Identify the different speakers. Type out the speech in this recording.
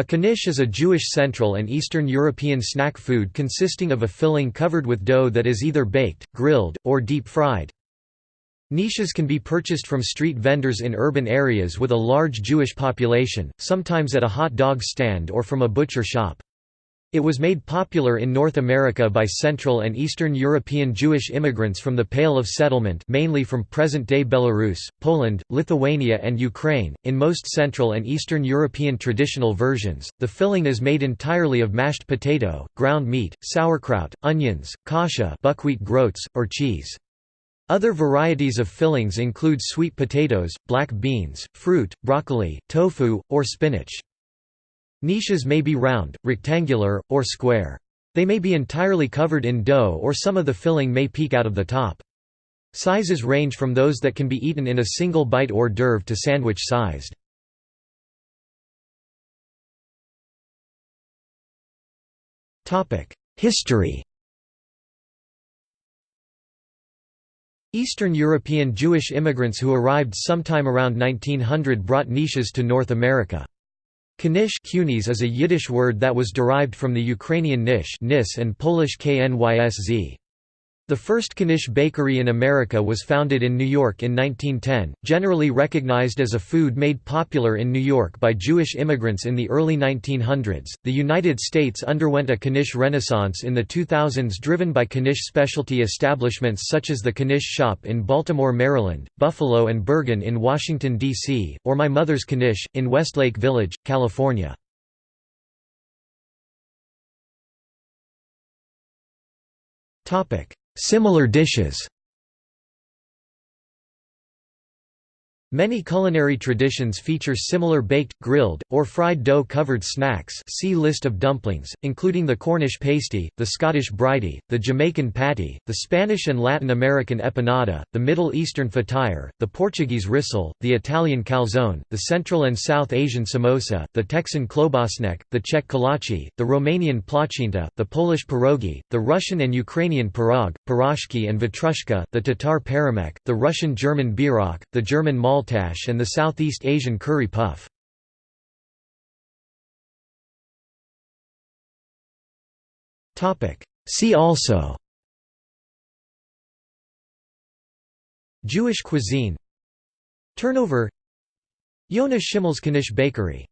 Speaker 1: A knish is a Jewish Central and Eastern European snack food consisting of a filling covered with dough that is either baked, grilled, or deep-fried. Knishes can be purchased from street vendors in urban areas with a large Jewish population, sometimes at a hot dog stand or from a butcher shop. It was made popular in North America by Central and Eastern European Jewish immigrants from the Pale of Settlement mainly from present-day Belarus, Poland, Lithuania and Ukraine. In most Central and Eastern European traditional versions, the filling is made entirely of mashed potato, ground meat, sauerkraut, onions, kasha buckwheat groats, or cheese. Other varieties of fillings include sweet potatoes, black beans, fruit, broccoli, tofu, or spinach. Knishes may be round, rectangular, or square. They may be entirely covered in dough or some of the filling may peek out of the top. Sizes range from those that can be eaten in a single bite hors d'oeuvre to sandwich-sized. History Eastern European Jewish immigrants who arrived sometime around 1900 brought knishes to North America. Knish is a Yiddish word that was derived from the Ukrainian nish nis and Polish knysz. The first Knish bakery in America was founded in New York in 1910, generally recognized as a food made popular in New York by Jewish immigrants in the early 1900s. The United States underwent a Knish renaissance in the 2000s driven by Knish specialty establishments such as the Knish Shop in Baltimore, Maryland, Buffalo and Bergen in Washington, D.C., or My Mother's Knish, in Westlake Village, California. Topic Similar dishes Many culinary traditions feature similar baked, grilled, or fried dough-covered snacks see list of dumplings, including the Cornish pasty, the Scottish bridie, the Jamaican patty, the Spanish and Latin American empanada, the Middle Eastern fatir, the Portuguese rissole, the Italian calzone, the Central and South Asian samosa, the Texan klobasnek, the Czech kolache, the Romanian plăcintă, the Polish pierogi, the Russian and Ukrainian pirog, piroshki and vatrushka, the Tatar paramek, the Russian-German bierok, the German mal Maltash and the Southeast Asian curry puff. See also Jewish cuisine Turnover Yonah Schimmel's Knish Bakery